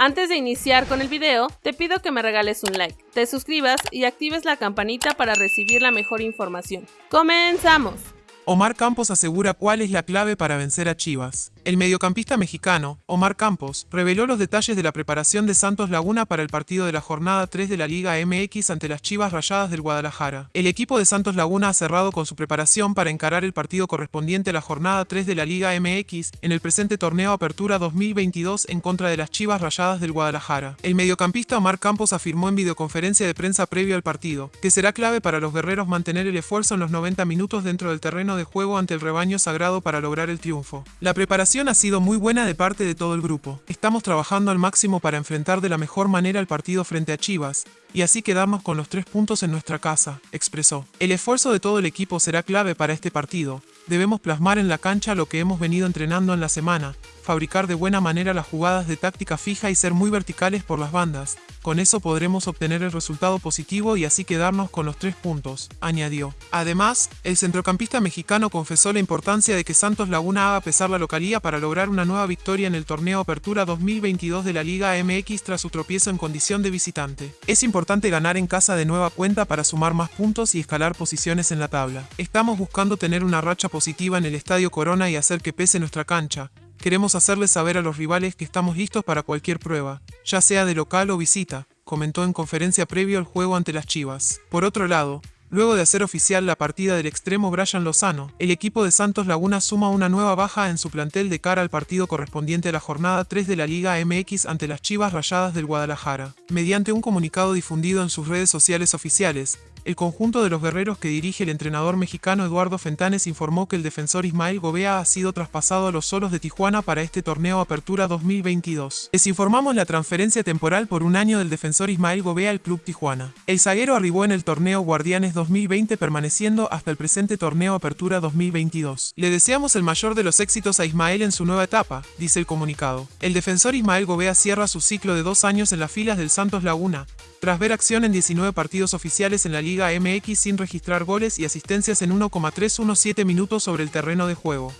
Antes de iniciar con el video, te pido que me regales un like, te suscribas y actives la campanita para recibir la mejor información. ¡Comenzamos! Omar Campos asegura cuál es la clave para vencer a Chivas. El mediocampista mexicano, Omar Campos, reveló los detalles de la preparación de Santos Laguna para el partido de la jornada 3 de la Liga MX ante las Chivas Rayadas del Guadalajara. El equipo de Santos Laguna ha cerrado con su preparación para encarar el partido correspondiente a la jornada 3 de la Liga MX en el presente torneo Apertura 2022 en contra de las Chivas Rayadas del Guadalajara. El mediocampista Omar Campos afirmó en videoconferencia de prensa previo al partido que será clave para los guerreros mantener el esfuerzo en los 90 minutos dentro del terreno de juego ante el rebaño sagrado para lograr el triunfo. La preparación ha sido muy buena de parte de todo el grupo. Estamos trabajando al máximo para enfrentar de la mejor manera el partido frente a Chivas, y así quedamos con los tres puntos en nuestra casa, expresó. El esfuerzo de todo el equipo será clave para este partido. Debemos plasmar en la cancha lo que hemos venido entrenando en la semana, fabricar de buena manera las jugadas de táctica fija y ser muy verticales por las bandas. Con eso podremos obtener el resultado positivo y así quedarnos con los tres puntos, añadió. Además, el centrocampista mexicano confesó la importancia de que Santos Laguna haga pesar la localía para lograr una nueva victoria en el torneo Apertura 2022 de la Liga MX tras su tropiezo en condición de visitante. Es importante ganar en casa de nueva cuenta para sumar más puntos y escalar posiciones en la tabla. Estamos buscando tener una racha positiva en el Estadio Corona y hacer que pese nuestra cancha, Queremos hacerles saber a los rivales que estamos listos para cualquier prueba, ya sea de local o visita, comentó en conferencia previo al juego ante las Chivas. Por otro lado, Luego de hacer oficial la partida del extremo Brian Lozano, el equipo de Santos Laguna suma una nueva baja en su plantel de cara al partido correspondiente a la jornada 3 de la Liga MX ante las Chivas Rayadas del Guadalajara. Mediante un comunicado difundido en sus redes sociales oficiales, el conjunto de los guerreros que dirige el entrenador mexicano Eduardo Fentanes informó que el defensor Ismael Gobea ha sido traspasado a los solos de Tijuana para este torneo Apertura 2022. Les informamos la transferencia temporal por un año del defensor Ismael Gobea al Club Tijuana. El zaguero arribó en el torneo Guardianes 2020 permaneciendo hasta el presente torneo Apertura 2022. Le deseamos el mayor de los éxitos a Ismael en su nueva etapa, dice el comunicado. El defensor Ismael Gobea cierra su ciclo de dos años en las filas del Santos Laguna, tras ver acción en 19 partidos oficiales en la Liga MX sin registrar goles y asistencias en 1,317 minutos sobre el terreno de juego.